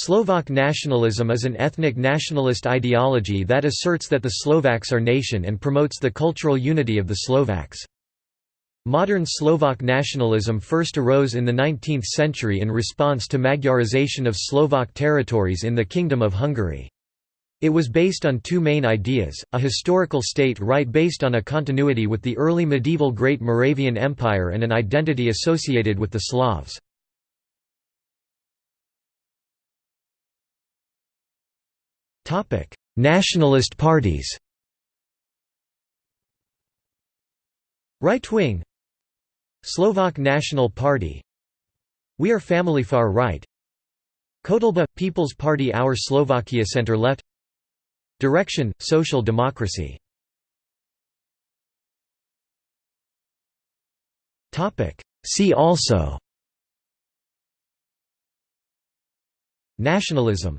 Slovak nationalism is an ethnic nationalist ideology that asserts that the Slovaks are nation and promotes the cultural unity of the Slovaks. Modern Slovak nationalism first arose in the 19th century in response to Magyarization of Slovak territories in the Kingdom of Hungary. It was based on two main ideas, a historical state right based on a continuity with the early medieval Great Moravian Empire and an identity associated with the Slavs. Nationalist parties Right-wing Slovak National Party We Are Family Far Right Kotleba – People's Party Our Slovakia Center Left Direction – Social Democracy See also Nationalism